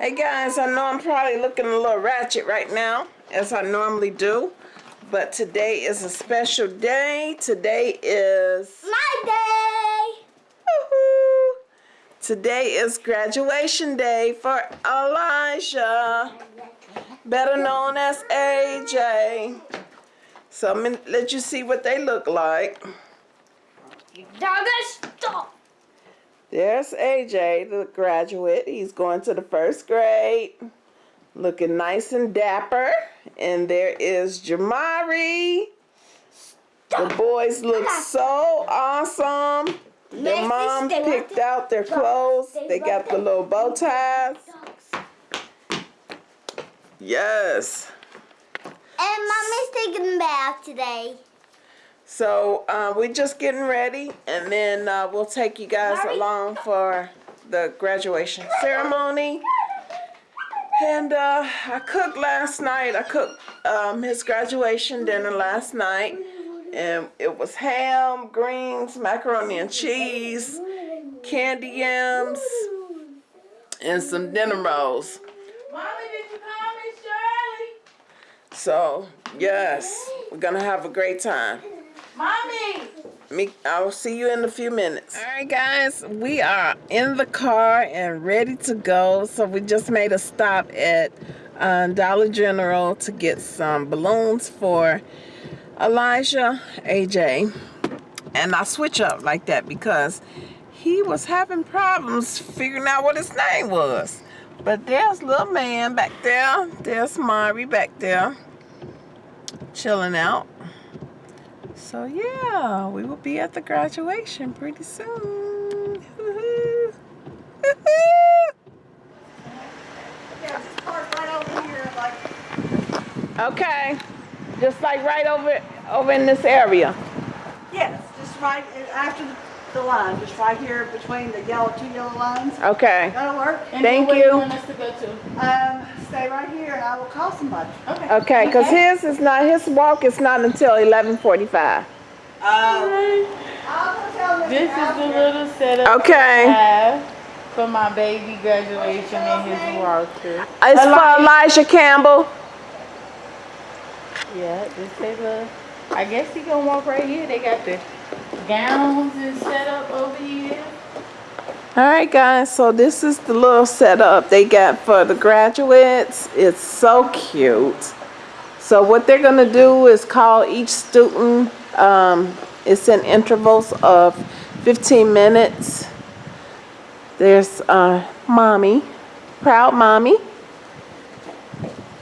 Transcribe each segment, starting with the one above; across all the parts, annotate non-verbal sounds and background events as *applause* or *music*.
Hey guys, I know I'm probably looking a little ratchet right now, as I normally do. But today is a special day. Today is... My day! Today is graduation day for Elijah, better known as AJ. So I'm gonna let you see what they look like. You dogger stop! There's AJ, the graduate. He's going to the first grade. Looking nice and dapper. And there is Jamari. The boys look so awesome. Their mom picked out their clothes. They got the little bow ties. Yes. And mommy's taking a bath today. So uh, we're just getting ready, and then uh, we'll take you guys along for the graduation ceremony. And uh, I cooked last night. I cooked um, his graduation dinner last night. And it was ham, greens, macaroni and cheese, candy yams, and some dinner rolls. Mommy, did you call me Shirley? So, yes, we're going to have a great time. Mommy! Me, I'll see you in a few minutes. All right, guys, we are in the car and ready to go. So we just made a stop at uh, Dollar General to get some balloons for Elijah AJ. And I switch up like that because he was having problems figuring out what his name was. But there's little man back there. There's Mari back there chilling out. So yeah, we will be at the graduation pretty soon. *laughs* okay, just like right over over in this area. Yes, just right after the line, just right here between the yellow two yellow lines. Okay. That'll work. And Thank where you. you want us to go to? Um, stay right here and I will call somebody. Okay. Okay, because his is not his walk is not until eleven forty-five. Uh, I'll go tell Mr. This is the little setup Okay. I have for my baby graduation and his walkthrough. It's for Elijah Campbell. Yeah, this is a. I guess he gonna walk right here. They got the gowns and set up over here. All right, guys. So this is the little setup they got for the graduates. It's so cute. So what they're gonna do is call each student. Um, it's in intervals of 15 minutes. There's uh, mommy, proud mommy.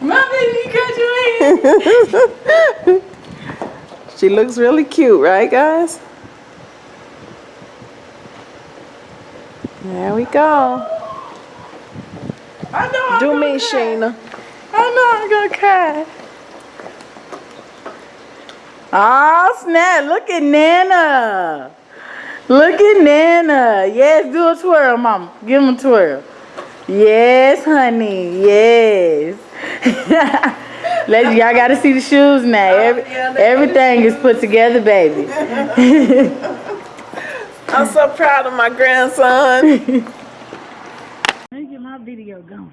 My baby graduated. *laughs* She looks really cute, right, guys? There we go. I know. I'm Do me, cry. Sheena. I know I'm gonna cry. Oh snap! Look at Nana. Look at Nana. Yes, do a twirl, mama. Give him a twirl. Yes, honey. Yes. *laughs* Let y'all gotta see the shoes now. Oh, Every, everything is put together, baby. *laughs* I'm so proud of my grandson. *laughs* Let me get my video going.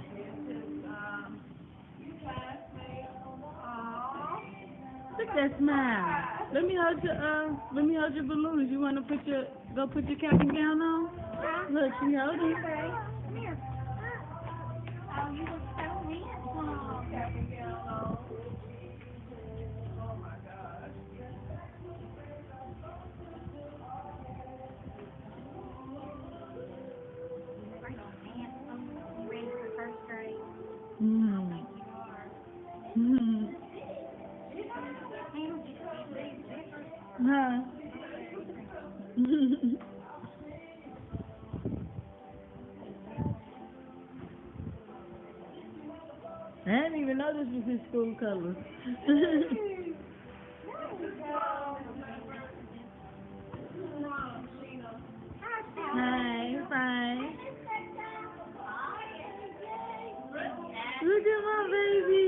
Look at that smile. Let me hold your uh let me hold your balloons. You wanna put your go put your cap and gown on? Look, she holding. Mm. This was his school colors. Hi, fine. Look at my baby.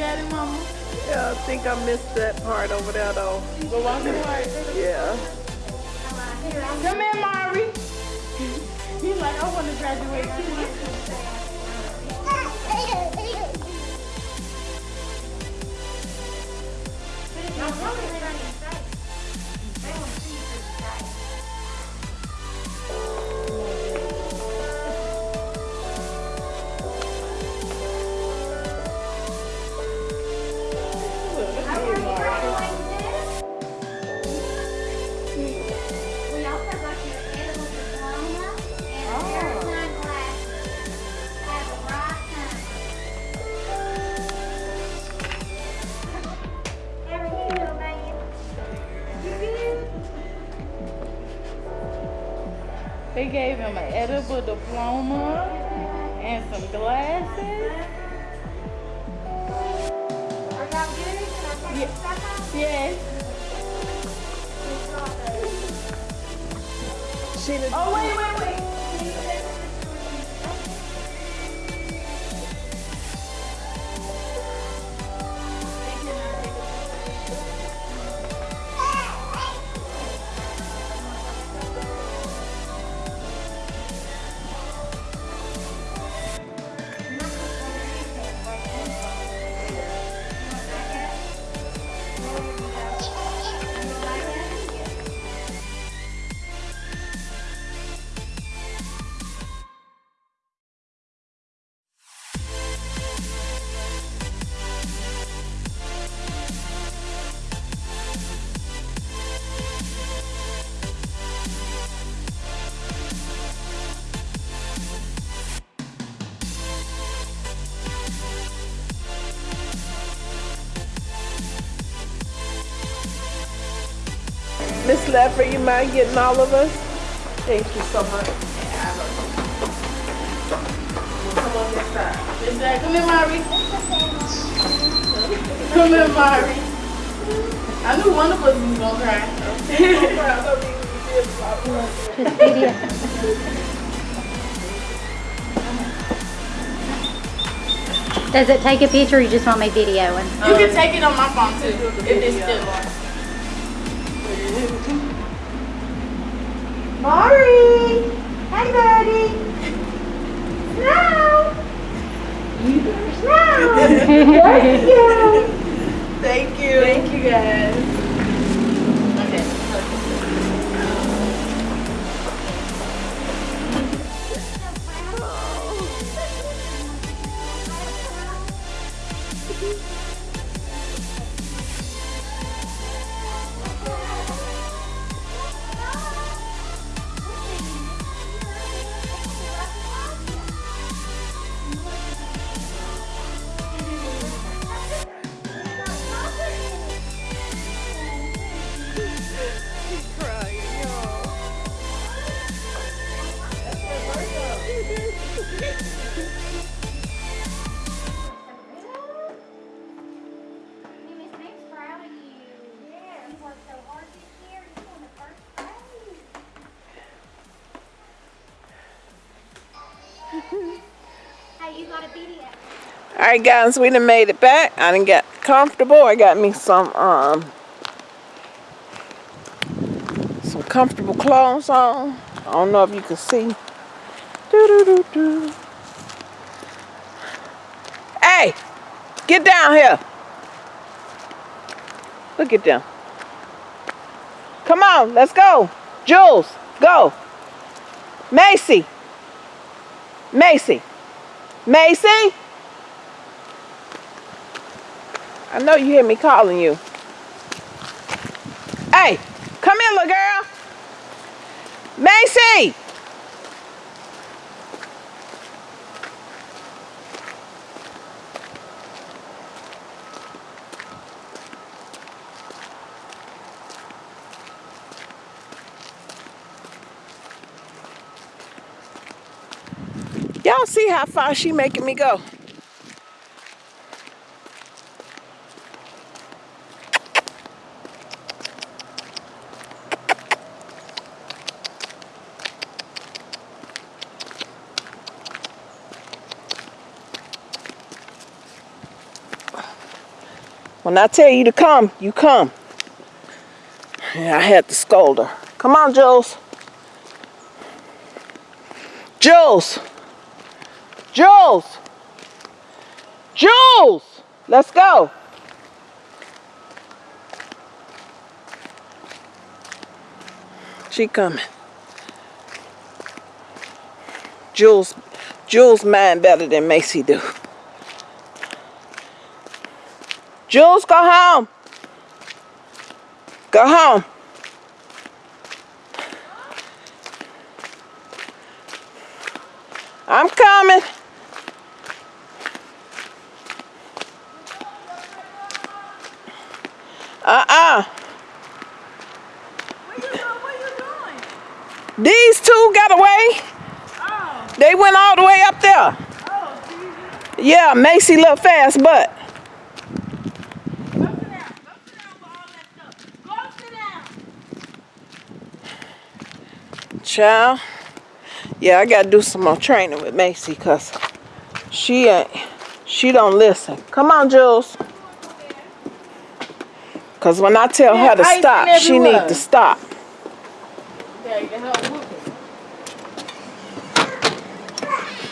Got it, mama? Yeah, I think I missed that part over there though. Go walk in the park. Yeah. Come here, Mari. *laughs* He's like, I want to graduate too. *laughs* They gave him an edible diploma and some glasses. Are y'all good? Can I take your? Yes. Oh, wait, wait, Miss Leffler, you mind getting all of us? Thank you so much. Come on this side. Is that, come here, Mari. Come here, Mari. I knew one of us was gonna cry. Does it take a picture or you just want me videoing? You can take it on my phone too, if it's still on. Maury! Hey, buddy! Snow! You better snow! You All right, guys, we done made it back. I done got comfortable. I got me some um some comfortable clothes on. I don't know if you can see. Doo -doo -doo -doo. Hey, get down here. Look at them. Come on, let's go. Jules, go. Macy. Macy. Macy? I know you hear me calling you. Hey, come here, little girl. Macy! Y'all see how far she making me go? When I tell you to come, you come. Yeah, I had to scold her. Come on, Jules. Jules. Jules. Jules. Let's go. She coming. Jules, Jules mind better than Macy do. Jules, go home. Go home. I'm coming. Uh-uh. These two got away. Oh. They went all the way up there. Oh, yeah, Macy looked fast, but child. Yeah, I gotta do some more training with Macy because she ain't she don't listen. Come on, Jules. Cause when I tell her to stop, she need to stop.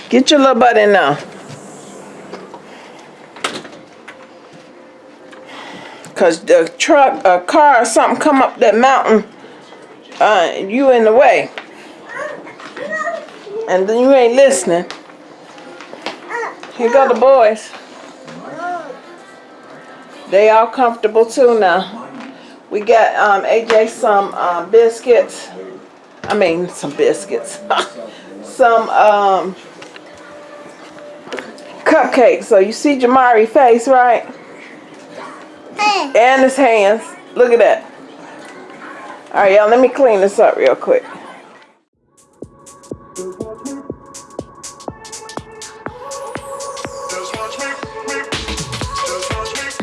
Get your little butt in there. Cause the truck, a car or something come up that mountain, uh, you in the way. And then you ain't listening. Here go the boys. They all comfortable too now. We got um, AJ some um, biscuits. I mean, some biscuits. *laughs* some um, cupcakes. So you see Jamari face, right? And his hands. Look at that. All right, y'all, let me clean this up real quick.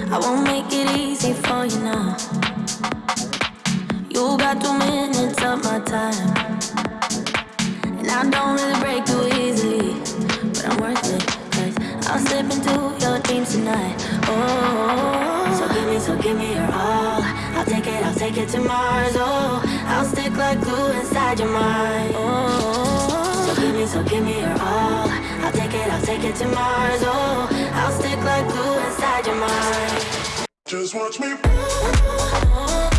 I won't make it easy for you now. You got two minutes of my time. And I don't really break too easily. But I'm worth it. Cause I'll slip into your dreams tonight. Oh, so give me, so give me your all. I'll take it, I'll take it to Mars. Oh, Like glue inside your mind. Oh, so give me, so give me your all. I'll take it, I'll take it to Mars. Oh, I'll stick like glue inside your mind. Just watch me. Oh,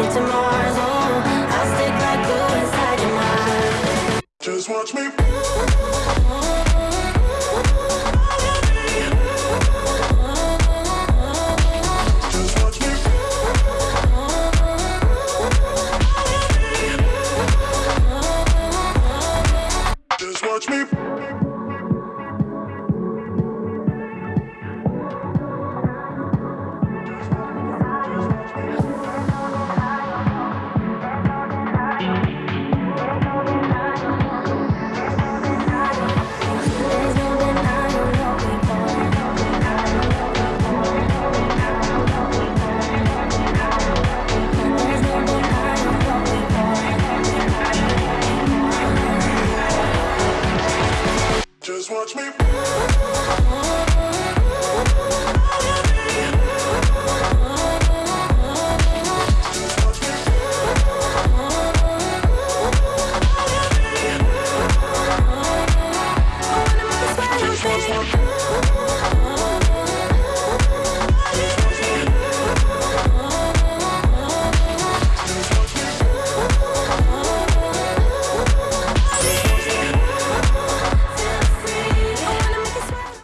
it to Mars. Oh, I'll stick like glue inside your mind. Just watch me. watch me.